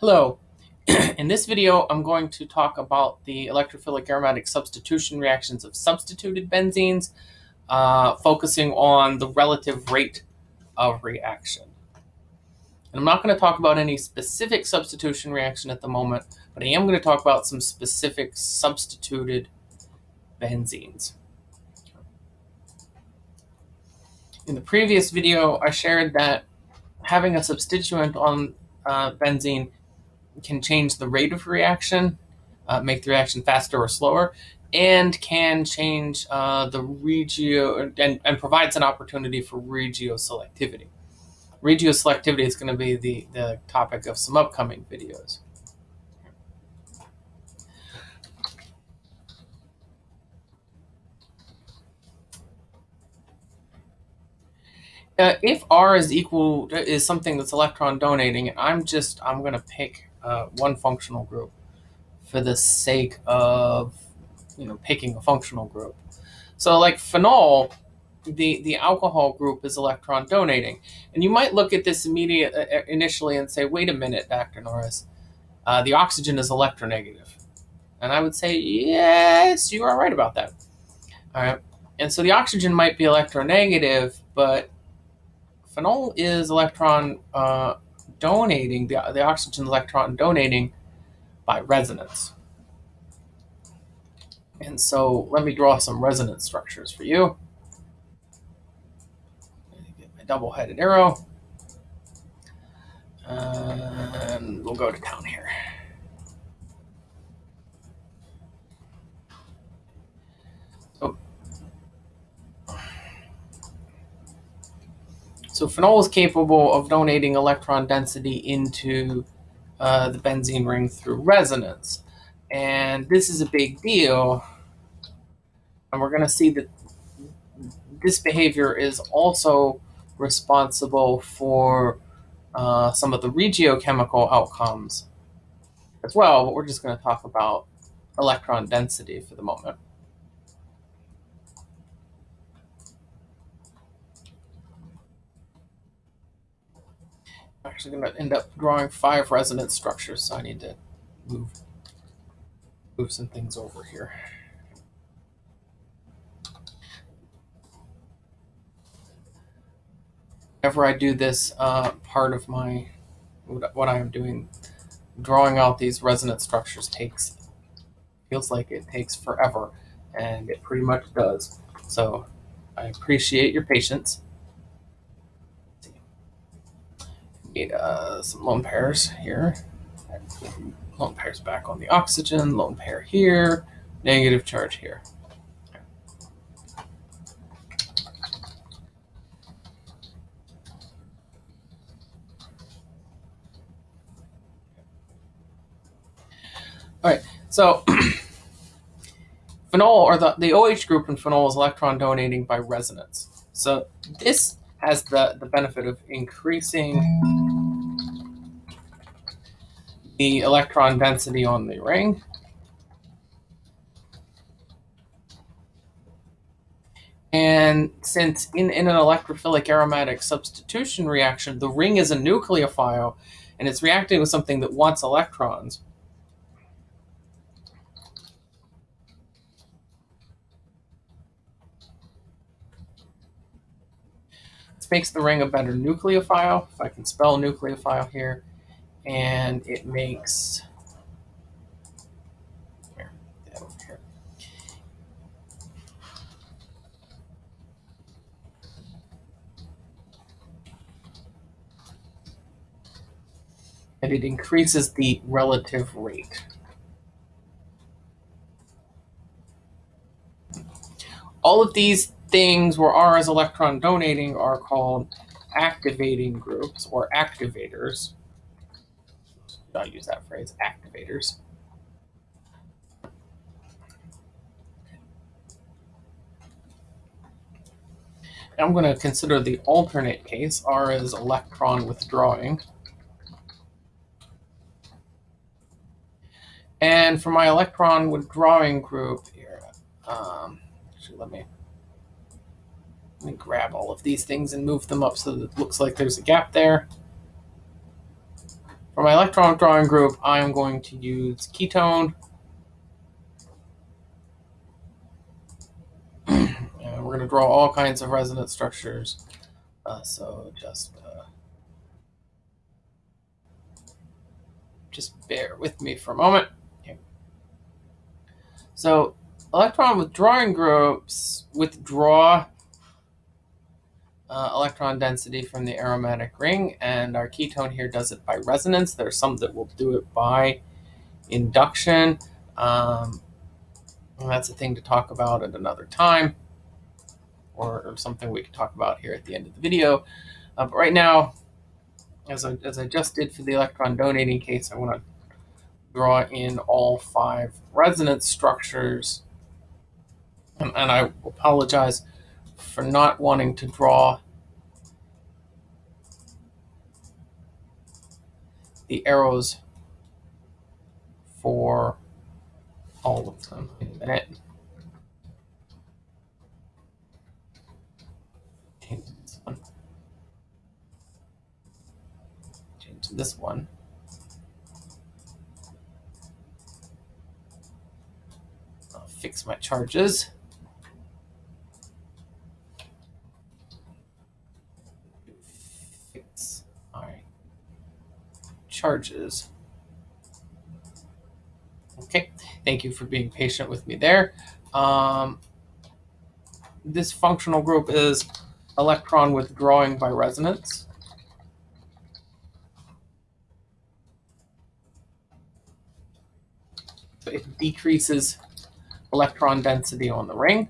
Hello. In this video, I'm going to talk about the electrophilic aromatic substitution reactions of substituted benzenes, uh, focusing on the relative rate of reaction. And I'm not going to talk about any specific substitution reaction at the moment, but I am going to talk about some specific substituted benzenes. In the previous video, I shared that having a substituent on uh, benzene can change the rate of reaction, uh, make the reaction faster or slower, and can change uh, the regio and, and provides an opportunity for regioselectivity. Regioselectivity is going to be the, the topic of some upcoming videos. Uh, if R is equal is something that's electron donating, I'm just I'm going to pick uh, one functional group for the sake of you know picking a functional group. So like phenol, the the alcohol group is electron donating, and you might look at this immediate uh, uh initially and say, wait a minute, Dr. Norris, uh, the oxygen is electronegative, and I would say yes, you are right about that. All right, and so the oxygen might be electronegative, but phenol is electron uh, donating, the, the oxygen electron donating by resonance. And so let me draw some resonance structures for you. Get my double-headed arrow. And we'll go to town here. So phenol is capable of donating electron density into uh, the benzene ring through resonance. And this is a big deal. And we're going to see that this behavior is also responsible for uh, some of the regiochemical outcomes as well, but we're just going to talk about electron density for the moment. Actually going to end up drawing five resonance structures, so I need to move, move some things over here. Whenever I do this uh, part of my, what I am doing, drawing out these resonance structures takes, feels like it takes forever, and it pretty much does. So I appreciate your patience. Need uh, some lone pairs here. Lone pairs back on the oxygen, lone pair here, negative charge here. All right, so phenol, or the, the OH group in phenol is electron donating by resonance. So this has the, the benefit of increasing the electron density on the ring. And since in, in an electrophilic aromatic substitution reaction, the ring is a nucleophile and it's reacting with something that wants electrons, This makes the ring a better nucleophile, if I can spell nucleophile here, and it makes and it increases the relative rate. All of these things where R is electron donating are called activating groups or activators. I'll use that phrase, activators. I'm going to consider the alternate case. R is electron withdrawing. And for my electron withdrawing group here, um, actually let me let me grab all of these things and move them up so that it looks like there's a gap there. For my electron withdrawing group, I'm going to use ketone. and we're going to draw all kinds of resonance structures. Uh, so just uh, just bear with me for a moment. So electron withdrawing groups withdraw uh, electron density from the aromatic ring, and our ketone here does it by resonance. There's some that will do it by induction. Um, that's a thing to talk about at another time, or, or, something we can talk about here at the end of the video. Uh, but right now, as I, as I just did for the electron donating case, I want to draw in all five resonance structures. And, and I apologize for not wanting to draw the arrows for all of them. Change this one. Change this one. I'll fix my charges. Charges. Okay, thank you for being patient with me there. Um, this functional group is electron withdrawing by resonance. So it decreases electron density on the ring.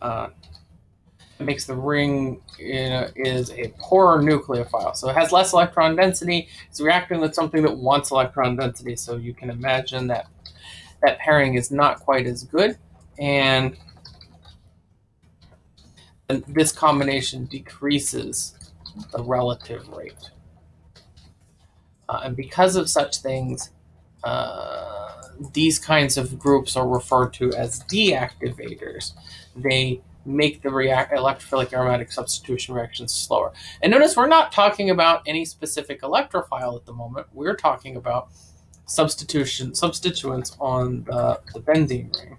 uh, makes the ring you know, is a poorer nucleophile. So it has less electron density. It's reacting with something that wants electron density. So you can imagine that that pairing is not quite as good. And this combination decreases the relative rate. Uh, and because of such things, uh, these kinds of groups are referred to as deactivators. They make the react electrophilic aromatic substitution reactions slower. And notice we're not talking about any specific electrophile at the moment. We're talking about substitution substituents on the, the benzene ring.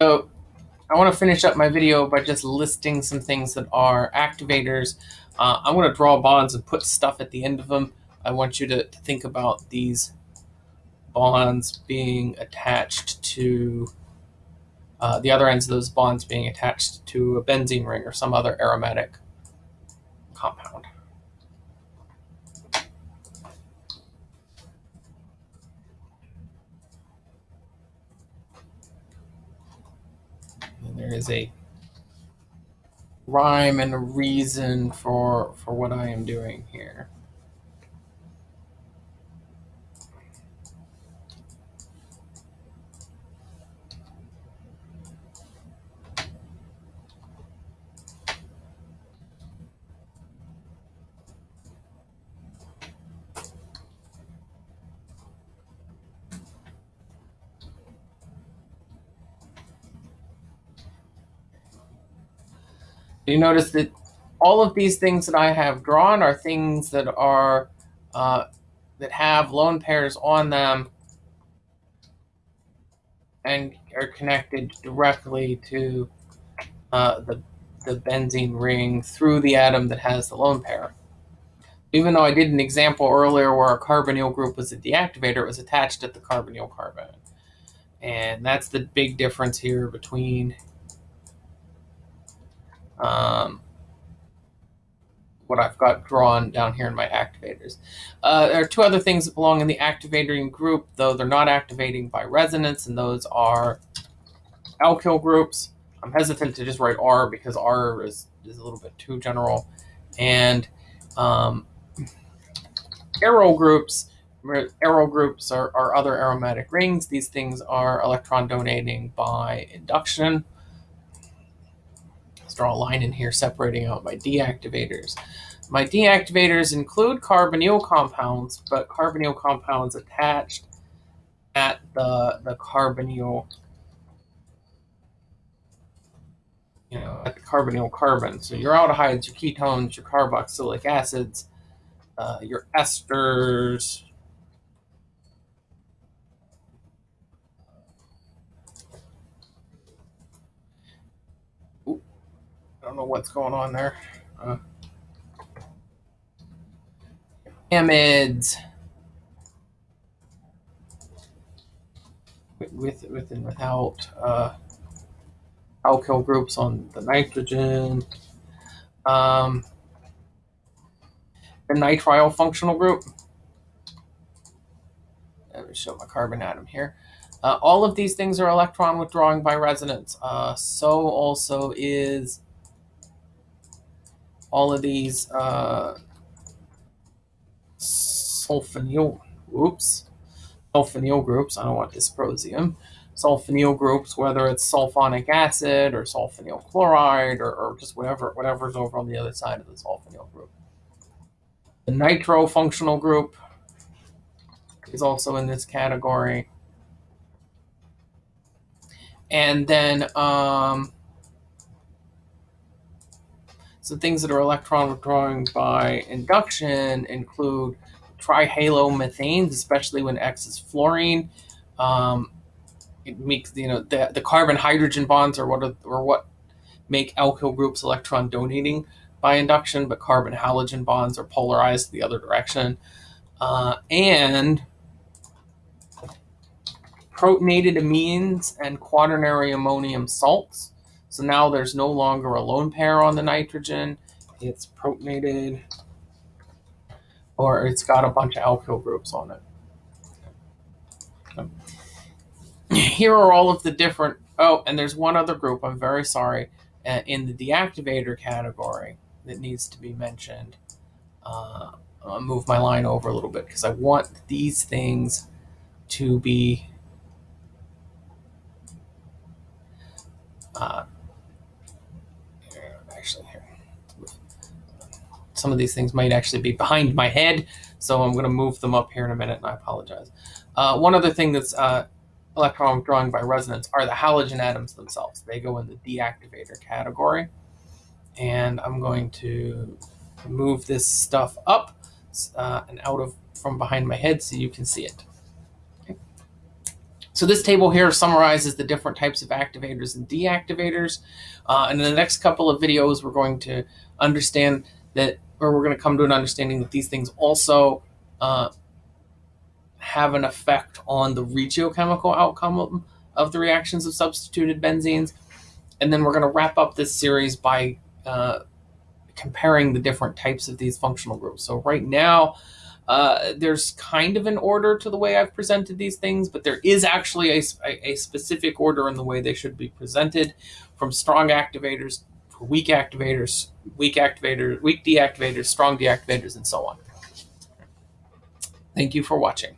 So I want to finish up my video by just listing some things that are activators. Uh, I'm going to draw bonds and put stuff at the end of them. I want you to, to think about these bonds being attached to uh, the other ends of those bonds being attached to a benzene ring or some other aromatic compound. And there is a rhyme and a reason for for what I am doing here. You notice that all of these things that I have drawn are things that are uh, that have lone pairs on them and are connected directly to uh, the, the benzene ring through the atom that has the lone pair. Even though I did an example earlier where a carbonyl group was a deactivator, it was attached at the carbonyl carbon. And that's the big difference here between um, what I've got drawn down here in my activators. Uh, there are two other things that belong in the activating group, though they're not activating by resonance, and those are alkyl groups. I'm hesitant to just write R because R is, is a little bit too general. And um, aryl groups, aryl groups are, are other aromatic rings. These things are electron donating by induction draw a line in here separating out my deactivators. My deactivators include carbonyl compounds, but carbonyl compounds attached at the, the carbonyl, you know, at the carbonyl carbon. So your aldehydes, your ketones, your carboxylic acids, uh, your esters, I don't know what's going on there. Uh, with with and without uh, alkyl groups on the nitrogen. Um, the nitrile functional group. Let me show my carbon atom here. Uh, all of these things are electron withdrawing by resonance. Uh, so also is all of these uh, sulfonyl, oops, sulfonyl groups. I don't want dysprosium. Sulfonyl groups, whether it's sulfonic acid or sulfonyl chloride or, or just whatever whatever's over on the other side of the sulfonyl group. The nitro functional group is also in this category. And then um, so things that are electron withdrawing by induction include trihalomethanes, especially when X is fluorine. Um, it makes you know the, the carbon hydrogen bonds are what are, or what make alkyl groups electron donating by induction, but carbon halogen bonds are polarized the other direction. Uh, and protonated amines and quaternary ammonium salts. So now there's no longer a lone pair on the nitrogen. It's protonated or it's got a bunch of alkyl groups on it. Here are all of the different, oh, and there's one other group, I'm very sorry, uh, in the deactivator category that needs to be mentioned. Uh, I'll move my line over a little bit because I want these things to be uh, actually here some of these things might actually be behind my head, so I'm going to move them up here in a minute, and I apologize. Uh, one other thing that's uh, electron withdrawing by resonance are the halogen atoms themselves. They go in the deactivator category. And I'm going to move this stuff up uh, and out of from behind my head so you can see it. So this table here summarizes the different types of activators and deactivators. Uh, and in the next couple of videos, we're going to understand that or we're going to come to an understanding that these things also uh, have an effect on the regiochemical outcome of, of, the reactions of substituted benzenes. And then we're going to wrap up this series by uh, comparing the different types of these functional groups. So right now, uh, there's kind of an order to the way I've presented these things, but there is actually a, a, specific order in the way they should be presented from strong activators weak activators, weak activators, weak deactivators, strong deactivators, and so on. Thank you for watching.